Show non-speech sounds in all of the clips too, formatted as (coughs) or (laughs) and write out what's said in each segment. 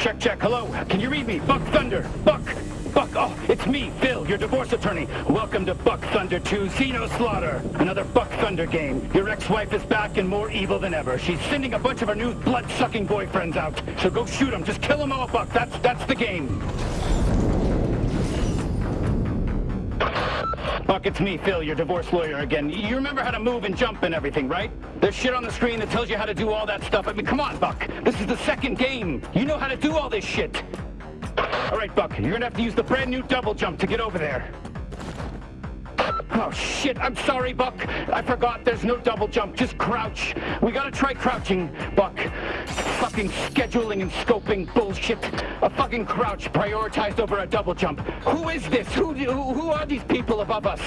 Check, check. Hello. Can you read me? Buck Thunder. Buck. Buck. Oh, it's me, Phil, your divorce attorney. Welcome to Buck Thunder 2 Xeno Slaughter. Another Buck Thunder game. Your ex-wife is back and more evil than ever. She's sending a bunch of her new blood-sucking boyfriends out. So go shoot them. Just kill them all, Buck. That's, that's the game. Buck, it's me, Phil, your divorce lawyer again. You remember how to move and jump and everything, right? There's shit on the screen that tells you how to do all that stuff. I mean, come on, Buck. This is the second game. You know how to do all this shit. All right, Buck, you're gonna have to use the brand new double jump to get over there. Oh, shit, I'm sorry, Buck. I forgot there's no double jump, just crouch. We gotta try crouching, Buck. Fucking scheduling and scoping bullshit. A fucking crouch prioritized over a double jump. Who is this? Who, who, who are these people above us?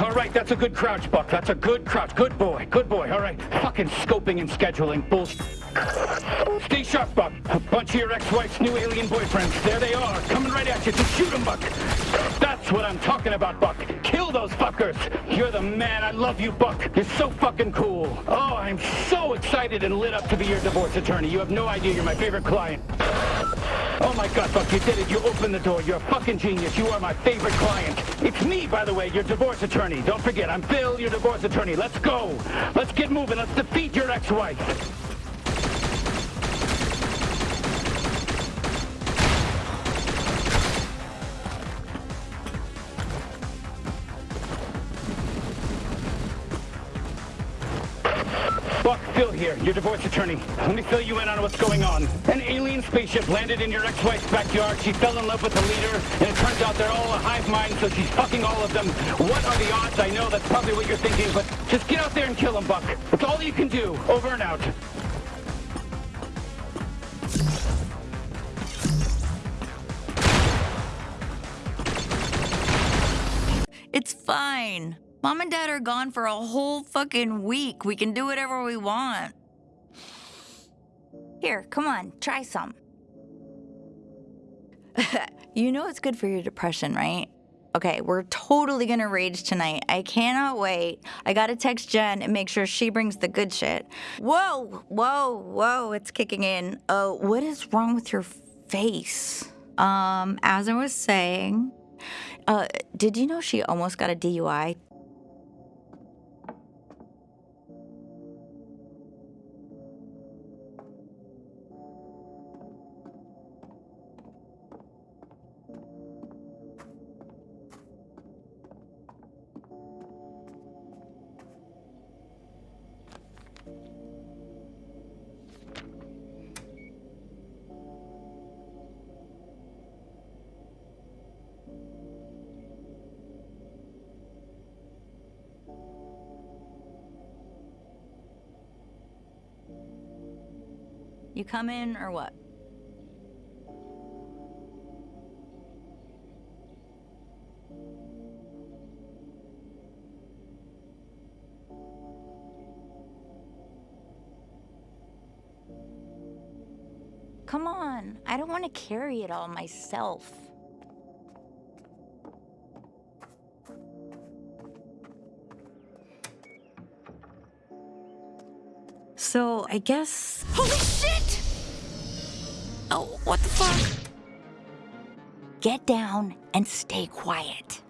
All right, that's a good crouch, Buck. That's a good crouch. Good boy, good boy. All right, fucking scoping and scheduling bullshit. Stay sharp, Buck. A bunch of your ex-wife's new alien boyfriends. There they are, coming right at you. Just shoot them, Buck. That's what I'm talking about, Buck. Kill those fuckers. You're the man. I love you, Buck. You're so fucking cool. Oh, I'm so excited and lit up to be your divorce attorney. You have no idea. You're my favorite client. Oh my god, Buck, you did it. You opened the door. You're a fucking genius. You are my favorite client. It's me, by the way, your divorce attorney. Don't forget, I'm Phil, your divorce attorney. Let's go. Let's get moving. Let's defeat your ex-wife. Buck, Phil here, your divorce attorney. Let me fill you in on what's going on. An alien spaceship landed in your ex-wife's backyard. She fell in love with the leader, and it turns out they're all a hive mind, so she's fucking all of them. What are the odds? I know that's probably what you're thinking, but just get out there and kill them, Buck. It's all you can do. Over and out. It's fine. Mom and Dad are gone for a whole fucking week. We can do whatever we want. Here, come on, try some. (laughs) you know it's good for your depression, right? Okay, we're totally gonna rage tonight. I cannot wait. I gotta text Jen and make sure she brings the good shit. Whoa, whoa, whoa, it's kicking in. Oh, what is wrong with your face? Um, as I was saying, uh, did you know she almost got a DUI? You come in or what? Come on, I don't want to carry it all myself. So, I guess... Holy shit! Oh, what the fuck? Get down and stay quiet.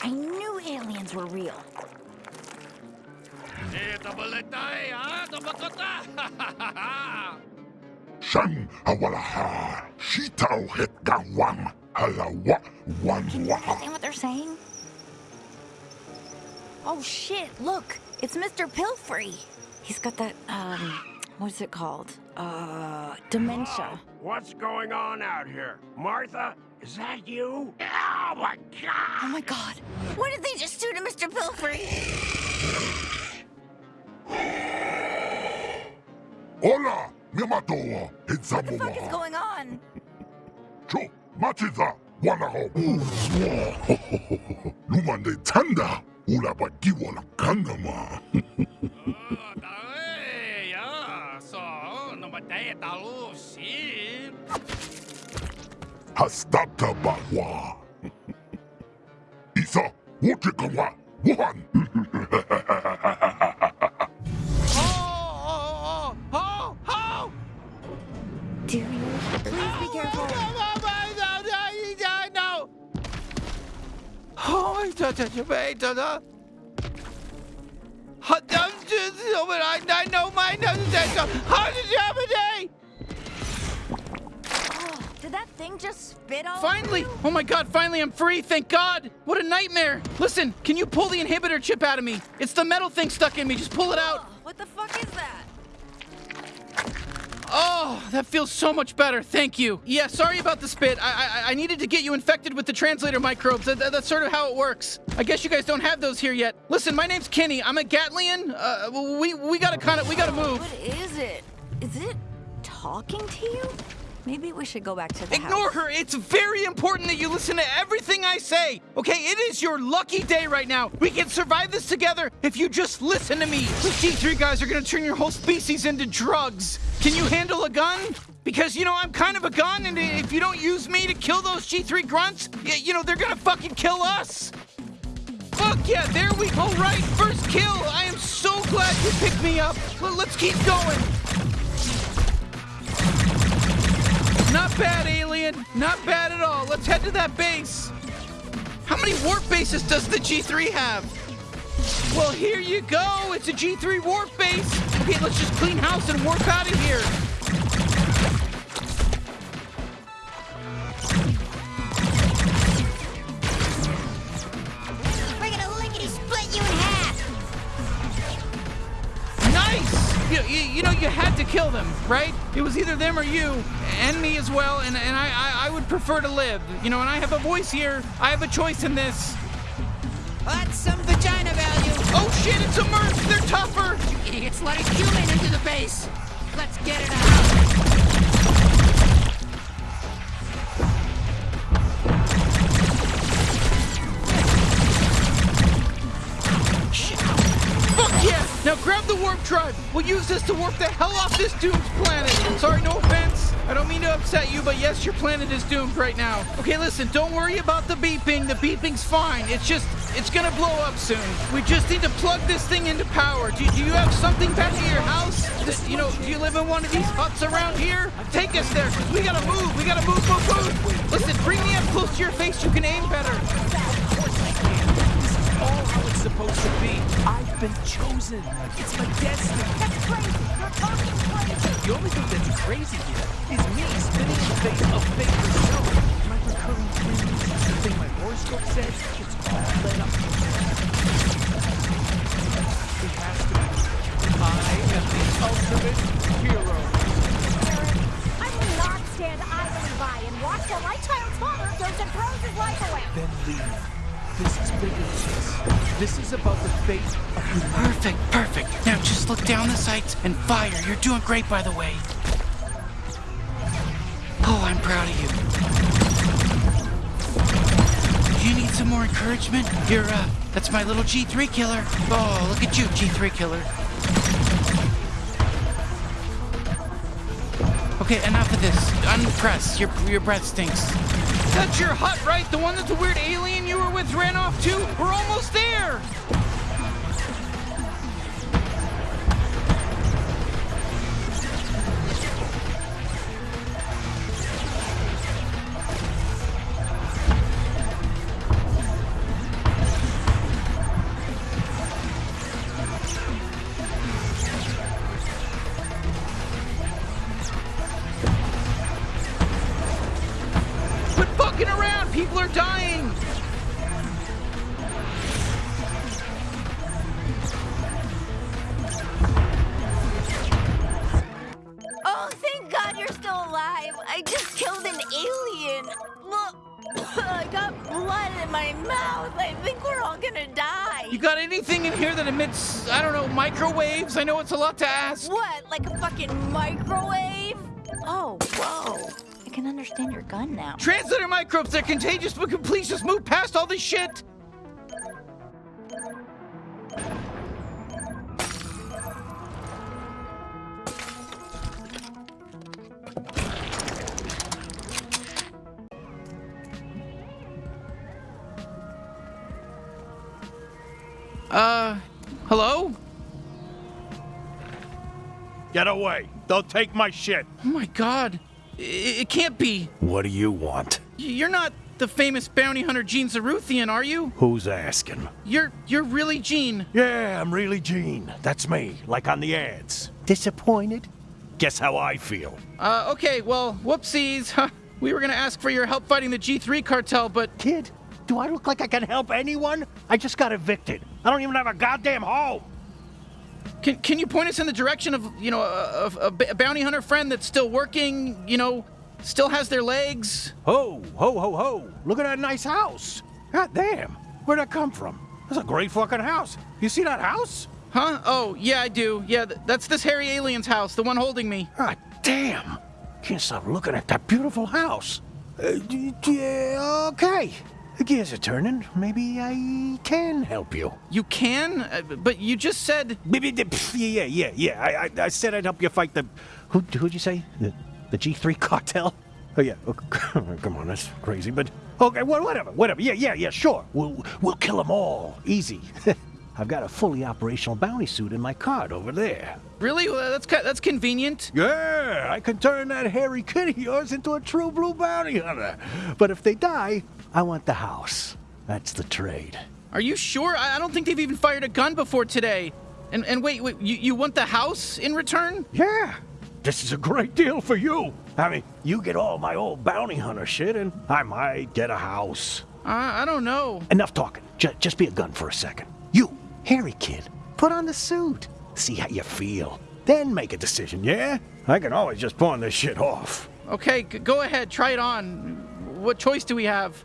I knew aliens were real. Shan awalaha, shitao het gawang, halawa wan Can you understand what they're saying? Oh shit, look, it's Mr. Pilfrey. He's got that, um, what's it called? Uh, dementia. What's going on out here? Martha, is that you? Oh my god! Oh my god, what did they just do to Mr. Pilfrey? Hola, miyamatoa, What the fuck is going on? Cho, machiza, wanaho. (laughs) Lumande tanda, 올라봤기원 강나마 Daeia, só uma ideia da luz, Hastata Bahua Isa, Wojikawa, Wuhan Oh, oh, oh, oh, oh! Do you? Please be careful. I, I know my nose, 저, how did you have a day? Did that thing just spit all Finally! Oh my god, finally I'm free, thank god! What a nightmare! Listen, can you pull the inhibitor chip out of me? It's the metal thing stuck in me, just pull it out! What the fuck is that? Oh, that feels so much better, thank you. Yeah, sorry about the spit. I I, I needed to get you infected with the translator microbes. That, that- that's sort of how it works. I guess you guys don't have those here yet. Listen, my name's Kenny. I'm a Gatlian. Uh, we, we gotta kind of, we gotta move. What is it? Is it talking to you? Maybe we should go back to the Ignore house. her. It's very important that you listen to everything I say. Okay, it is your lucky day right now. We can survive this together if you just listen to me. Those G3 guys are gonna turn your whole species into drugs. Can you handle a gun? Because, you know, I'm kind of a gun, and if you don't use me to kill those G3 grunts, you know, they're gonna fucking kill us. Fuck yeah, there we go. Right, first kill. I am so glad you picked me up. Let's keep going. Bad, alien. Not bad at all. Let's head to that base. How many warp bases does the G3 have? Well, here you go. It's a G3 warp base. Okay, let's just clean house and warp out of here. You, you, you know, you had to kill them, right? It was either them or you, and me as well, and, and I, I, I would prefer to live. You know, and I have a voice here. I have a choice in this. That's some vagina value. Oh shit, it's a Merc! They're tougher! You Idiots let a human into the base. Let's get it out. Now grab the warp drive. We'll use this to warp the hell off this doomed planet. Sorry, no offense. I don't mean to upset you, but yes, your planet is doomed right now. Okay, listen, don't worry about the beeping. The beeping's fine. It's just, it's gonna blow up soon. We just need to plug this thing into power. Do, do you have something back at your house? This- you know, do you live in one of these huts around here? Take us there, because we gotta move. We gotta move, move, move. Listen, bring me up close to your face. You can aim better. Been chosen. It's my destiny. That's crazy! You're talking crazy! The only thing that's crazy here is me spinning in the face of fate herself. My recurring dreams, the thing my horoscope says, it's all led up. It has to be. I am the ultimate hero. Aaron, I will not stand idly by and watch while my child's father goes and throws his life away! Then leave. This is bigger than this. This is about the fate of. Perfect, perfect. Now just look down the sights and fire. You're doing great, by the way. Oh, I'm proud of you. You need some more encouragement? You're, uh, that's my little G3 killer. Oh, look at you, G3 killer. Okay, enough of this. Unpress. Your your breath stinks. That's your hut, right? The one that the weird alien you were with ran off to? We're almost there! People are dying! Oh, thank God you're still alive. I just killed an alien. Look, (coughs) I got blood in my mouth. I think we're all gonna die. You got anything in here that emits, I don't know, microwaves? I know it's a lot to ask. What, like a fucking microwave? Oh, whoa. I can understand your gun now. Translator microbes, they're contagious, but can please just move past all this shit? Uh, hello? Get away. They'll take my shit. Oh my god. It, it can't be. What do you want? You're not the famous bounty hunter Gene Zaruthian, are you? Who's asking? You're you're really Gene. Yeah, I'm really Gene. That's me, like on the ads. Disappointed? Guess how I feel. Uh, okay, well, whoopsies. (laughs) We were gonna ask for your help fighting the G3 cartel, but Kid, do I look like I can help anyone? I just got evicted. I don't even have a goddamn home. Can, can you point us in the direction of, you know, a, a, a bounty hunter friend that's still working, you know, still has their legs? Ho, ho, ho, ho. Look at that nice house. God damn. Where'd that come from? That's a great fucking house. You see that house? Huh? Oh, yeah, I do. Yeah, th- that's this hairy alien's house, the one holding me. God damn. Can't stop looking at that beautiful house. Uh, d- yeah, okay. The gears are turning. Maybe I can help you. You can? Uh, but you just said. Maybe the- pff, Yeah, yeah, yeah, yeah. I, I, I said I'd help you fight the. Who, who'd you say? The, the G3 cartel? Oh, yeah. Oh, (laughs) Come on, that's crazy, but. Okay, well, whatever, whatever. Yeah, yeah, yeah, sure. We'll, we'll kill them all. Easy. (laughs) I've got a fully operational bounty suit in my cart over there. Really? Well, that's that's convenient. Yeah, I can turn that hairy kid of yours into a true blue bounty hunter. But if they die, I want the house. That's the trade. Are you sure? I, don't think they've even fired a gun before today. And and wait, wait, you, you want the house in return? Yeah, this is a great deal for you. I mean, you get all my old bounty hunter shit, and I might get a house. Uh, I don't know. Enough talking. J- just be a gun for a second. You, hairy kid, put on the suit. See how you feel. Then make a decision, yeah? I can always just pawn this shit off. Okay, g- go ahead, try it on. What choice do we have?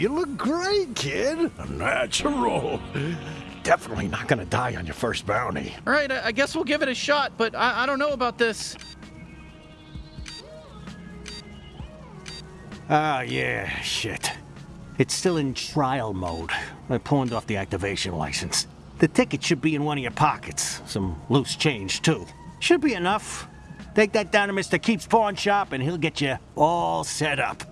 You look great, kid. Natural. Definitely not gonna die on your first bounty. All right, I, I guess we'll give it a shot, but I, I don't know about this. Ah, yeah, shit. It's still in trial mode. I pawned off the activation license. The ticket should be in one of your pockets. Some loose change, too. Should be enough. Take that down to Mr. Keep's pawn shop and he'll get you all set up.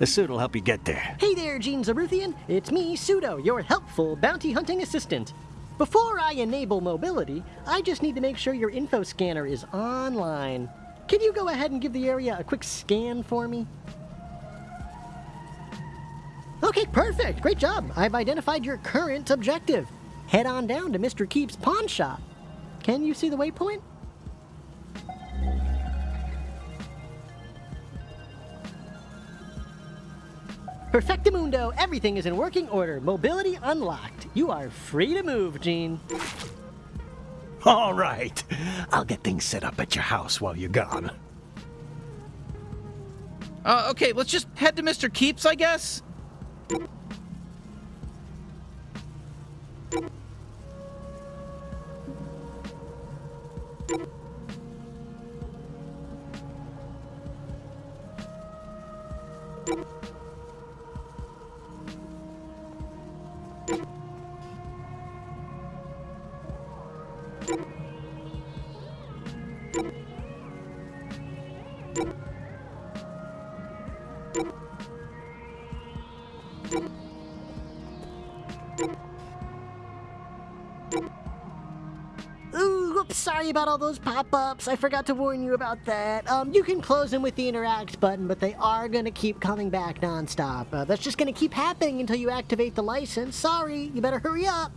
The suit will help you get there. Hey there, Gene Zaruthian. It's me, Pseudo, your helpful bounty hunting assistant. Before I enable mobility, I just need to make sure your info scanner is online. Can you go ahead and give the area a quick scan for me? Okay, perfect. Great job. I've identified your current objective. Head on down to Mr. Keep's pawn shop. Can you see the waypoint? Perfectamundo, everything is in working order. Mobility unlocked. You are free to move, Gene. All right. I'll get things set up at your house while you're gone. Uh, okay, let's just head to Mr. Keeps, I guess. Sorry about all those pop-ups. I forgot to warn you about that. Um, you can close them with the interact button, but they are gonna keep coming back nonstop. Uh, that's just gonna keep happening until you activate the license. Sorry, you better hurry up.